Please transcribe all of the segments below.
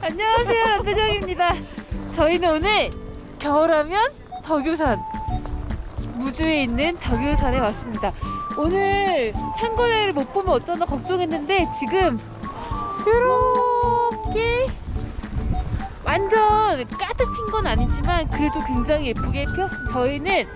안녕하세요 남배정입니다. 저희는 오늘 겨울하면 덕유산 무주에 있는 덕유산에 왔습니다. 오늘 상고대를 못 보면 어쩌나 걱정했는데 지금 이렇게 완전 가득 핀 건 아니지만 그래도 굉장히 예쁘게 피었습니다. 저희는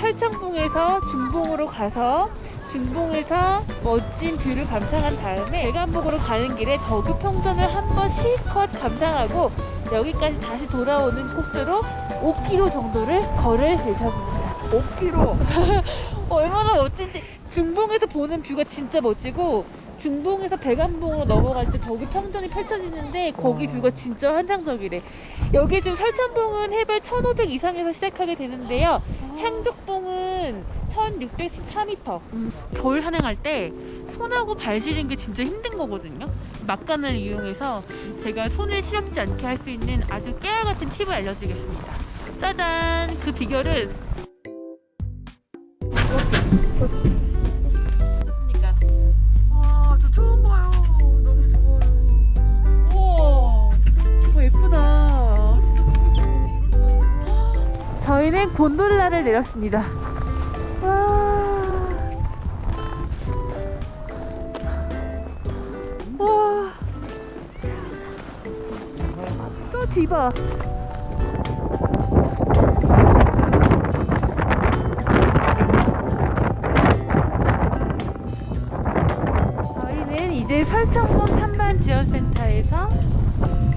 설천봉에서 중봉으로 가서 중봉에서 멋진 view를 감상한 다음에 백암봉으로 가는 길에 덕유 평전을 한번 실컷 감상하고 여기까지 다시 돌아오는 코스로 5km 정도를 걸을 예정입니다. 5kg. 얼마나 멋진지 중봉에서 보는 뷰가 진짜 멋지고 중봉에서 백암봉으로 넘어갈 때 덕유 평전이 펼쳐지는데 거기 와. 뷰가 진짜 환상적이래. 여기 지금 설천봉은 해발 1500 이상에서 시작하게 되는데요. 향적봉은 1614m. 겨울 산행할 때 손하고 발 시린 게 진짜 힘든 거거든요. 막간을 이용해서 제가 손을 시렵지 않게 할 수 있는 아주 깨알 같은 팁을 알려드리겠습니다. 짜잔! 그 비결은 있죠. 저희는 곤돌라를 내렸습니다 와. 뒤봐 저희는 이제 설정봉 탐반 지원센터에서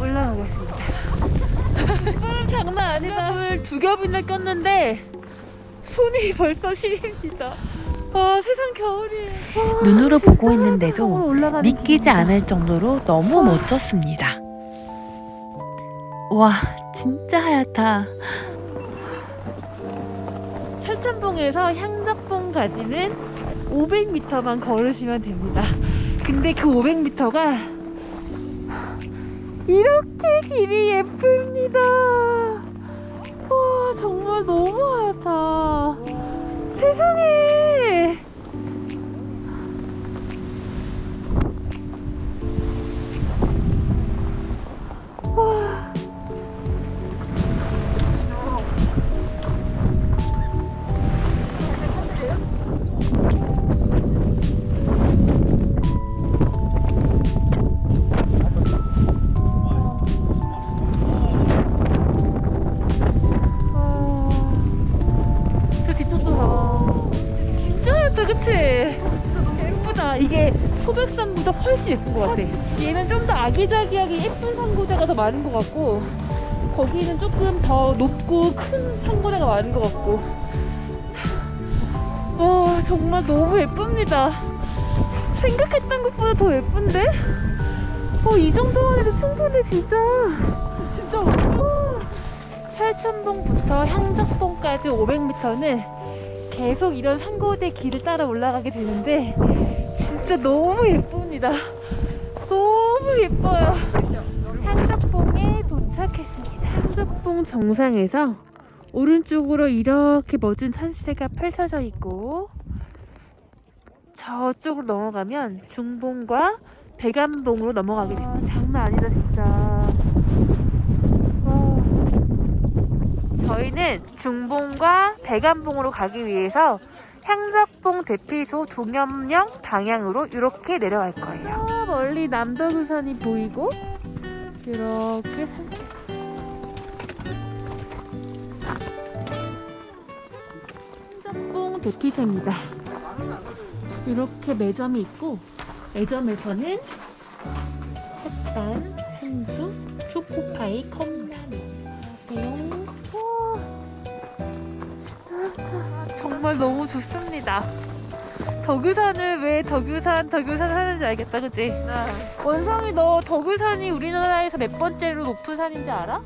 올라가겠습니다. 땀 장난 아니다. 을두 겹이나 꼈는데 손이 벌써 시립니다. 아 세상 겨울이에요. 와, 눈으로 보고 있는데도 믿기지. 않을 정도로 너무 와. 멋졌습니다. 와, 진짜 하얗다. 설천봉에서 향적봉까지는 500m만 걸으시면 됩니다. 근데 그 500m가 이렇게 길이 예쁩니다. 와 정말 너무 하얗다. 세상에. 소백산보다 훨씬 예쁜 것 같아. 얘는 좀 더 아기자기하게 예쁜 산고대가 더 많은 것 같고, 거기는 조금 더 높고 큰 산고대가 많은 것 같고. 와, 정말 너무 예쁩니다. 생각했던 것보다 더 예쁜데? 어, 이 정도만 해도 충분해, 진짜. 진짜. 설천봉부터 향적봉까지 500m는 계속 이런 산고대 길을 따라 올라가게 되는데 진짜 너무 예쁩니다. 너무 예뻐요. 향적봉에 도착했습니다. 향적봉 정상에서 오른쪽으로 이렇게 멋진 산세가 펼쳐져 있고 저쪽으로 넘어가면 중봉과 백암봉으로 넘어가게 됩니다. 장난 아니다 진짜. 와. 저희는 중봉과 백암봉으로 가기 위해서 향적봉 대피소 동염령 방향으로 이렇게 내려갈 거예요. 저 멀리 남덕우산이 보이고 이렇게 산책. 향적봉 대피소입니다. 이렇게 매점이 있고 매점에서는 햇반, 생수, 초코파이, 컵 정말 너무 좋습니다. 덕유산을 왜 덕유산 덕유산 하는지 알겠다, 그치? 네. 원성이 너 덕유산이 우리나라에서 몇 번째로 높은 산인지 알아?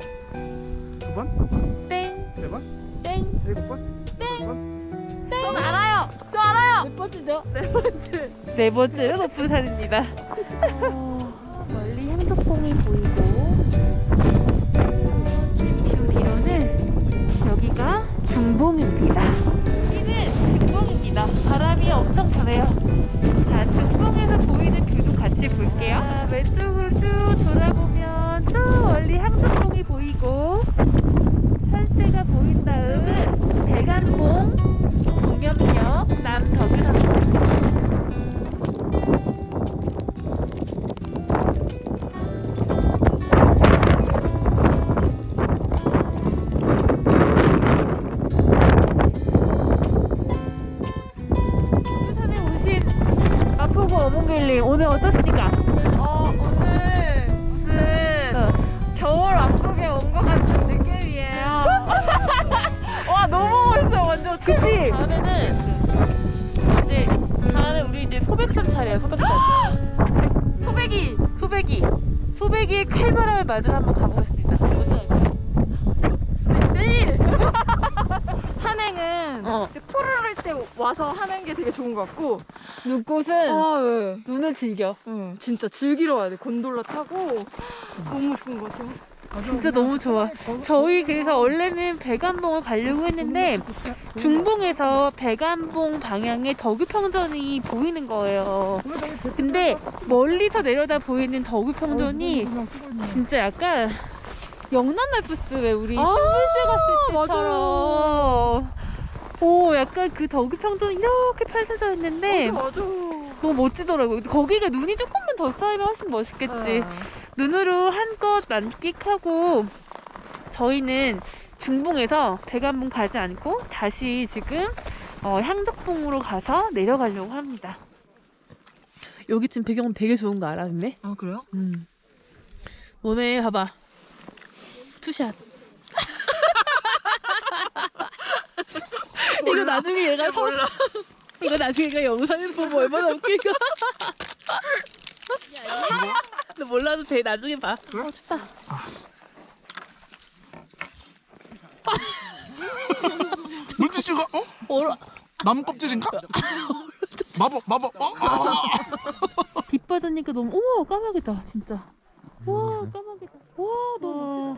두 번? 땡, 세 번? 땡, 일곱 번? 네 번? 땡. 알아요. 저 알아요. 몇 번째죠? 네 번째. 네 번째로 높은 산입니다. 어, 멀리 향덕봉이 보이고 그 뒤로는 여기가 중봉입니다. 중봉입니다. 바람이 엄청 부네요. 자, 중봉에서 보이는 뷰도 같이 볼게요. 돌아 그치? 다음에는 이제 다음에 우리 이제 소백산 차례야 소백산 소배기. 소백이 소백이의 칼바람을 맞으러 한번 가보겠습니다? 내일. 산행은 어. 푸르를 때 와서 하는 게 되게 좋은 것 같고. 눈꽃은 아, 예. 눈을 즐겨 응, 진짜 즐기러 와야 돼. 곤돌라 타고. 너무 좋은 것 같아요. 진짜 너무 좋아 저희 그래서 원래는 백암봉을 가려고 했는데 중봉에서 백암봉 방향에 덕유평전이 보이는 거예요 근데 멀리서 내려다 보이는 덕유평전이 진짜 약간 영남 알프스 왜 우리 아, 신불제 갔을. 때처럼 오 약간 그 덕유평전 이렇게 펼쳐져 있는데 맞아. 너무 멋지더라고요 거기가 눈이 조금만 더 쌓이면 훨씬 멋있겠지 네. 눈으로 한껏 만끽하고 저희는 중봉에서 백암봉 가지 않고 다시 지금 어, 향적봉으로 가서 내려가려고 합니다. 여기 지금 배경 되게 좋은 거 알아, 근데? 아, 그래요? 음. 너네 봐봐. two shot. 이거 나중에 얘가 서, 이거 나중에 얘가 영상에서 보면 얼마나 웃길까? 너 몰라도 돼. 나중에 봐. 어, 좋다. 물티슈가 어? 얼어. 나무 껍질인가? 마법 마법 어? 아. 빛 받으니까 너무 우와 까마귀다 진짜. 와 까마귀다. 와 너무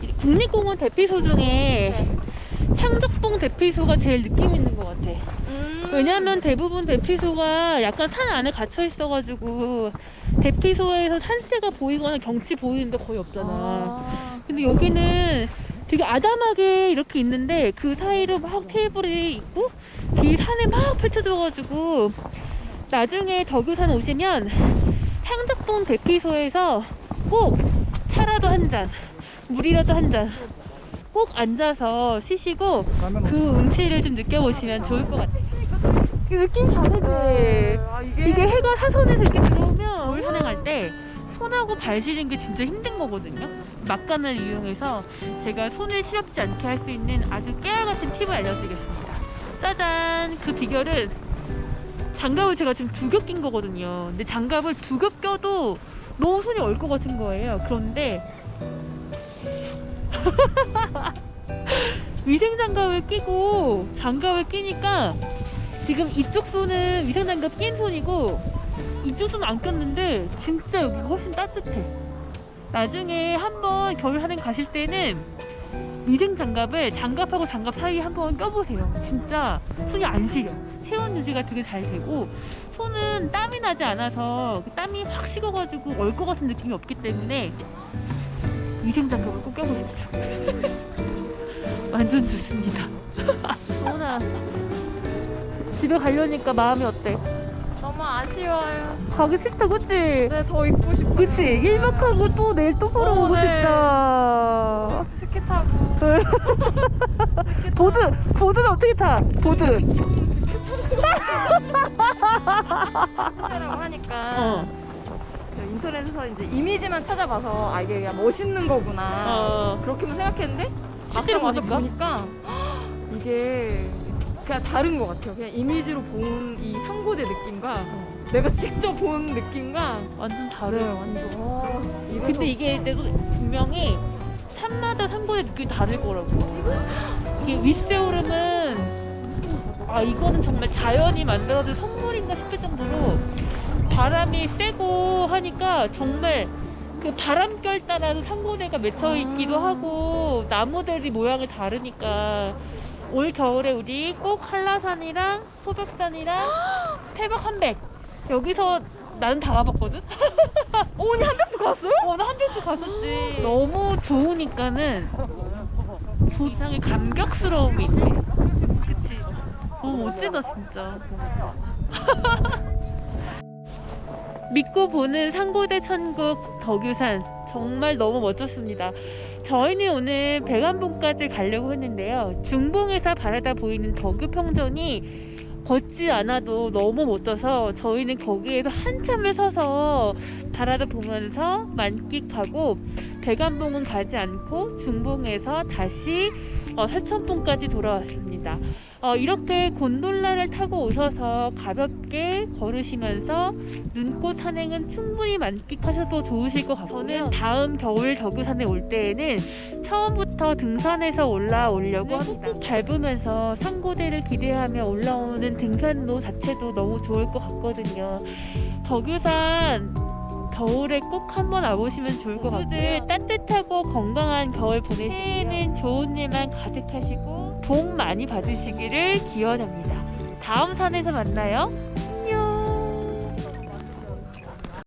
멋지다. 국립공원 대피소 중에 향적봉 대피소가 제일 느낌 있는 것 같아. 왜냐면 대부분 대피소가 약간 산 안에 갇혀 있어가지고 대피소에서 산세가 보이거나 경치 보이는데 거의 없잖아. 아, 근데 여기는 되게 아담하게 이렇게 있는데 그 사이로 막 테이블이 있고 뒤에 산에 막 펼쳐져가지고 나중에 덕유산 오시면 향덕봉 대피소에서 꼭 차라도 한 잔, 물이라도 한잔 꼭 앉아서 쉬시고 그 운치를 좀 느껴보시면 좋을 것 같아요. 그 느낌 다르지? 아, 이게, 이게 해가 사선에서 이렇게 들어오면 물 산행할 때 손하고 발 시린 게 진짜 힘든 거거든요. 막간을 이용해서 제가 손을 시렵지 않게 할 수 있는 아주 깨알같은 팁을 알려드리겠습니다. 짜잔! 그 비결은 장갑을 제가 지금 두 겹 낀 거거든요. 근데 장갑을 두 겹 껴도 너무 손이 얼 것 같은 거예요. 그런데 위생 장갑을 끼고 장갑을 끼니까 지금 이쪽 손은 위생 장갑 낀 손이고 이쪽 손은 안 꼈는데 진짜 여기가 훨씬 따뜻해. 나중에 한번 겨울 하행 가실 때는 위생 장갑을 장갑하고 장갑 사이에 한번 껴보세요. 진짜 손이 안 시려. 체온 유지가 되게 잘 되고 손은 땀이 나지 않아서 그 땀이 확 식어가지고 얼 것 같은 느낌이 없기 때문에 위생 장갑을 꼭 껴보십시오. 완전 좋습니다. 소은아 집에 가려니까 마음이 어때? 너무 아쉬워요. 가기 싫다 그치? 네, 더 입고 싶어요. 그치? 1박 하고 또 내일 또 보러 어, 오고 네. 싶다 스키 타고. 보드! 보드는 어떻게 타? 보드 라고 하니까 어. 그 인터넷에서 이제 이미지만 찾아봐서 아 이게 그냥 멋있는 거구나 어. 그렇게만 생각했는데 실제로 와서? 보니까 이게 그냥 다른 것 같아요. 그냥 이미지로 본 이 상고대 느낌과 내가 직접 본 느낌과 완전 다르요 완전. 와, 이래서 근데 이게 내가 분명히 산마다 산골의 느낌이 다를 거라고. 이게 윗세오름은 아 이거는 정말 자연이 만들어준 선물인가 싶을 정도로 바람이 세고 하니까 정말 그 바람결 따라서 산고대가 맺혀 있기도 음. 하고 나무들이 모양이 다르니까 올 겨울에 우리 꼭 한라산이랑 소백산이랑 태백 한백 여기서 나는 다 가봤거든? 어, 언니 한백도 갔어요? 어, 나 한편도 갔었지. 너무 좋으니까는 저 이상의 감격스러움이 있네. 그치? 너무 멋지다, 진짜. 믿고 보는 상고대 천국 덕유산. 정말 너무 멋졌습니다. 저희는 오늘 백안봉까지 가려고 했는데요. 중봉에서 바라다 보이는 덕유 평전이 걷지 않아도 너무 멋져서 저희는 거기에서 한참을 서서 바라다 보면서 만끽하고 백안봉은 가지 않고 중봉에서 다시 어, 설천봉까지 돌아왔습니다. 어, 이렇게 곤돌라를 타고 오셔서 가볍게 걸으시면서 눈꽃 산행은 충분히 만끽하셔도 좋으실 것 같고요. 저는 다음 겨울 덕유산에 올 때에는 처음부터 등산해서 올라오려고 합니다. 꾹꾹 밟으면서 상고대를 기대하며 올라오는 등산로 자체도 너무 좋을 것 같거든요. 덕유산 겨울에 꼭 한번 와보시면 좋을 것 같고요. 따뜻하고 건강한 겨울 보내시고요. 새해에는 좋은 일만 가득하시고 복 많이 받으시기를 기원합니다. 다음 산에서 만나요.